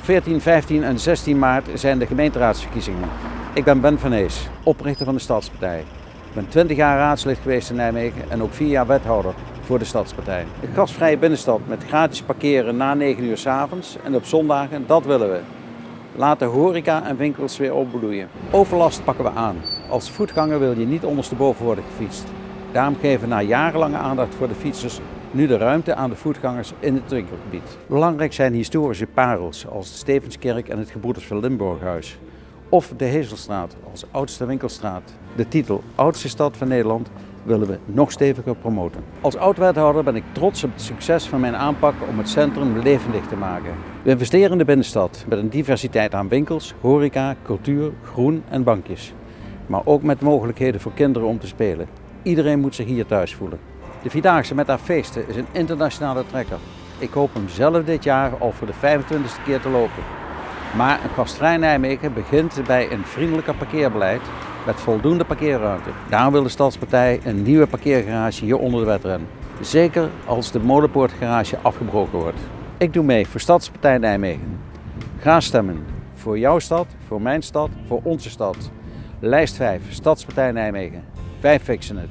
Op 14, 15 en 16 maart zijn de gemeenteraadsverkiezingen. Ik ben Ben van Ees, oprichter van de Stadspartij. Ik ben 20 jaar raadslid geweest in Nijmegen en ook 4 jaar wethouder voor de Stadspartij. Een gasvrije binnenstad met gratis parkeren na 9 uur s avonds en op zondagen, dat willen we. Laat de horeca en winkels weer opbloeien. Overlast pakken we aan. Als voetganger wil je niet ondersteboven worden gefietst. Daarom geven we na jarenlange aandacht voor de fietsers nu de ruimte aan de voetgangers in het winkelgebied. Belangrijk zijn historische parels als de Stevenskerk en het Gebroeders van Limburghuis. Of de Hezelstraat als oudste winkelstraat. De titel Oudste stad van Nederland willen we nog steviger promoten. Als oud-wethouder ben ik trots op het succes van mijn aanpak om het centrum levendig te maken. We investeren in de binnenstad met een diversiteit aan winkels, horeca, cultuur, groen en bankjes. Maar ook met mogelijkheden voor kinderen om te spelen. Iedereen moet zich hier thuis voelen. De Vierdaagse met haar feesten is een internationale trekker. Ik hoop hem zelf dit jaar al voor de 25e keer te lopen. Maar een gastvrij Nijmegen begint bij een vriendelijker parkeerbeleid met voldoende parkeerruimte. Daarom wil de Stadspartij een nieuwe parkeergarage hier onder de wedren. Zeker als de Molenpoortgarage afgebroken wordt. Ik doe mee voor Stadspartij Nijmegen. Ga stemmen. Voor jouw stad, voor mijn stad, voor onze stad. Lijst 5, Stadspartij Nijmegen. very affectionate.